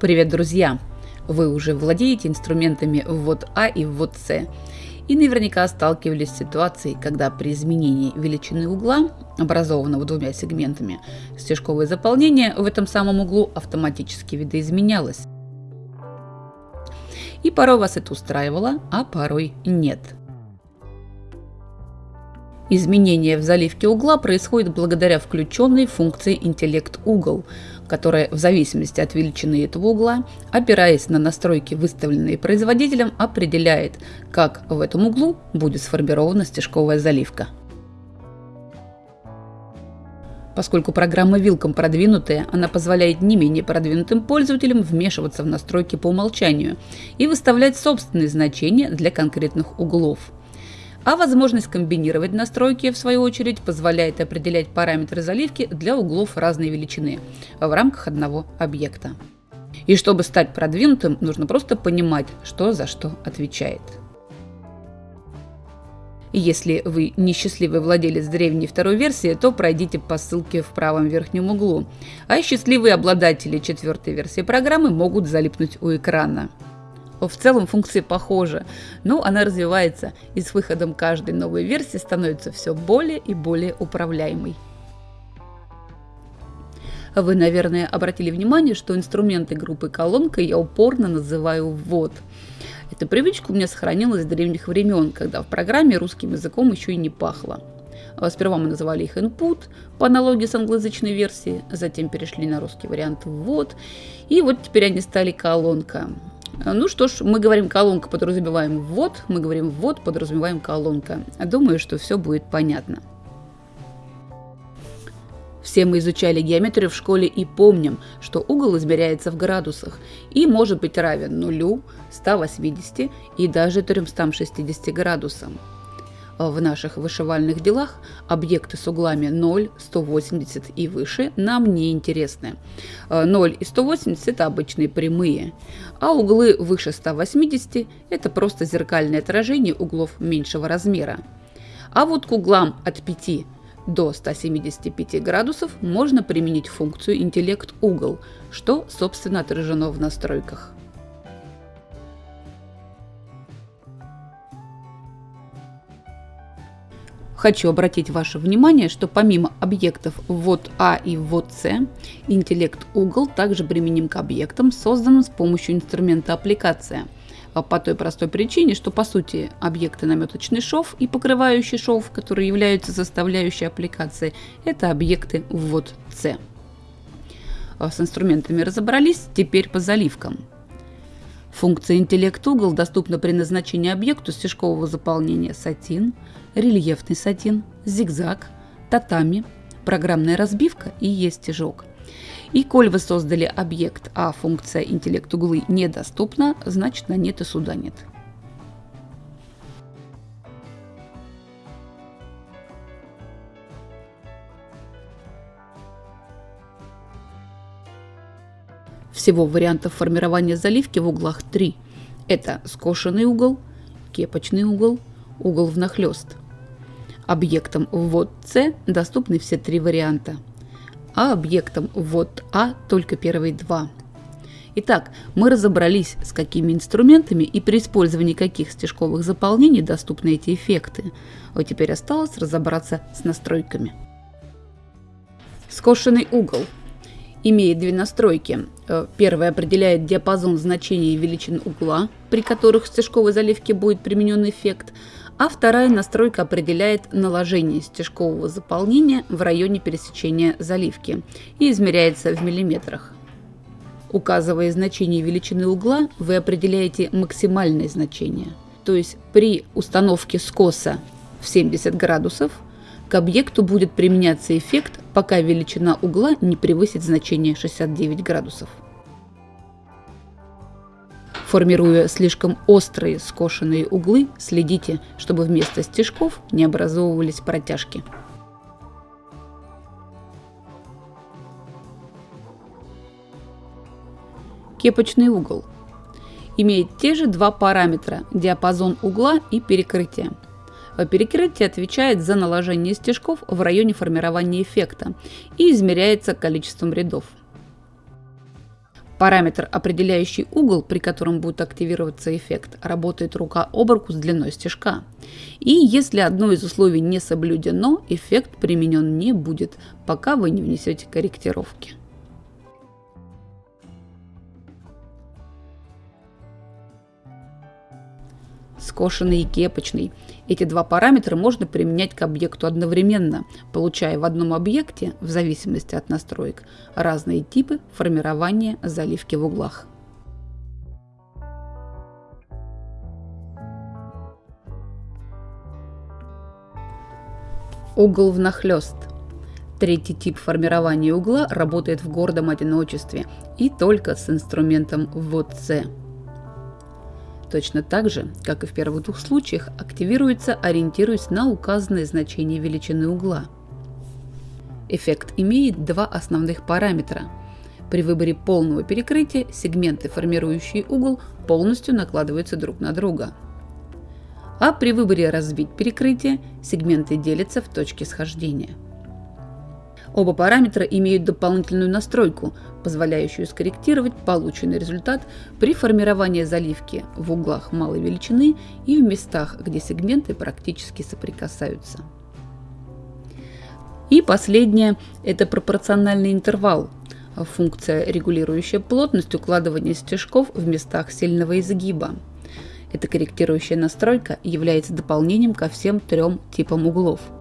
Привет, друзья! Вы уже владеете инструментами ввод А и ввод С и наверняка сталкивались с ситуацией, когда при изменении величины угла, образованного двумя сегментами, стежковое заполнение в этом самом углу автоматически видоизменялось. И порой вас это устраивало, а порой нет – Изменение в заливке угла происходит благодаря включенной функции интеллект угол, которая в зависимости от величины этого угла, опираясь на настройки, выставленные производителем, определяет, как в этом углу будет сформирована стежковая заливка. Поскольку программа Wilcom продвинутая, она позволяет не менее продвинутым пользователям вмешиваться в настройки по умолчанию и выставлять собственные значения для конкретных углов – а возможность комбинировать настройки, в свою очередь, позволяет определять параметры заливки для углов разной величины в рамках одного объекта. И чтобы стать продвинутым, нужно просто понимать, что за что отвечает. Если вы несчастливый владелец древней второй версии, то пройдите по ссылке в правом верхнем углу, а счастливые обладатели четвертой версии программы могут залипнуть у экрана. В целом функция похожа, но она развивается и с выходом каждой новой версии становится все более и более управляемой. Вы, наверное, обратили внимание, что инструменты группы колонка я упорно называю ввод. Эта привычка у меня сохранилась с древних времен, когда в программе русским языком еще и не пахло. Сперва мы называли их input по аналогии с англоязычной версией, затем перешли на русский вариант ввод, и вот теперь они стали колонка. Ну что ж, мы говорим колонка, подразумеваем ввод, мы говорим ввод, подразумеваем колонка. Думаю, что все будет понятно. Все мы изучали геометрию в школе и помним, что угол измеряется в градусах и может быть равен нулю, 180 и даже 360 градусам в наших вышивальных делах объекты с углами 0, 180 и выше нам не интересны. 0 и 180 это обычные прямые, а углы выше 180 это просто зеркальное отражение углов меньшего размера. А вот к углам от 5 до 175 градусов можно применить функцию интеллект угол, что собственно отражено в настройках. Хочу обратить ваше внимание, что помимо объектов ввод А и ввод С, интеллект угол также применим к объектам, созданным с помощью инструмента аппликация. А по той простой причине, что по сути объекты наметочный шов и покрывающий шов, которые являются составляющей аппликации, это объекты ввод С. А с инструментами разобрались, теперь по заливкам. Функция интеллект угол доступна при назначении объекту стежкового заполнения сатин, рельефный сатин, зигзаг, татами, программная разбивка и есть стежок. И коль вы создали объект, а функция интеллект углы недоступна, значит на нет и суда нет. Всего вариантов формирования заливки в углах три. Это скошенный угол, кепочный угол, угол внахлёст. Объектам ввод С доступны все три варианта, а объектам ввод А только первые два. Итак, мы разобрались, с какими инструментами и при использовании каких стежковых заполнений доступны эти эффекты. Вот теперь осталось разобраться с настройками. Скошенный угол имеет две настройки. Э, первая определяет диапазон значений величин угла, при которых в стежковой заливке будет применен эффект, а вторая настройка определяет наложение стежкового заполнения в районе пересечения заливки и измеряется в миллиметрах. Указывая значение величины угла, вы определяете максимальное значение. То есть при установке скоса в 70 градусов к объекту будет применяться эффект, пока величина угла не превысит значение 69 градусов. Формируя слишком острые скошенные углы, следите, чтобы вместо стежков не образовывались протяжки. Кепочный угол имеет те же два параметра – диапазон угла и перекрытие. Перекрытие отвечает за наложение стежков в районе формирования эффекта и измеряется количеством рядов. Параметр, определяющий угол, при котором будет активироваться эффект, работает рука об руку с длиной стежка. И если одно из условий не соблюдено, эффект применен не будет, пока вы не внесете корректировки. Скошенный и кепочный. Эти два параметра можно применять к объекту одновременно, получая в одном объекте, в зависимости от настроек, разные типы формирования заливки в углах. Угол внахлёст. Третий тип формирования угла работает в гордом одиночестве и только с инструментом ВОЦ. Точно так же, как и в первых двух случаях, активируется, ориентируясь на указанное значение величины угла. Эффект имеет два основных параметра. При выборе полного перекрытия сегменты, формирующие угол, полностью накладываются друг на друга. А при выборе разбить перекрытие сегменты делятся в точке схождения. Оба параметра имеют дополнительную настройку, позволяющую скорректировать полученный результат при формировании заливки в углах малой величины и в местах, где сегменты практически соприкасаются. И последнее – это пропорциональный интервал, функция, регулирующая плотность укладывания стежков в местах сильного изгиба. Эта корректирующая настройка является дополнением ко всем трем типам углов –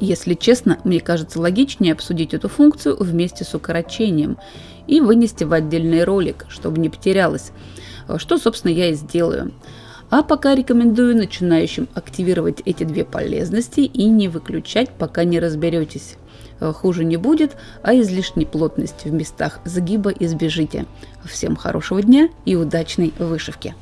если честно, мне кажется логичнее обсудить эту функцию вместе с укорочением и вынести в отдельный ролик, чтобы не потерялось, что, собственно, я и сделаю. А пока рекомендую начинающим активировать эти две полезности и не выключать, пока не разберетесь. Хуже не будет, а излишней плотности в местах загиба избежите. Всем хорошего дня и удачной вышивки!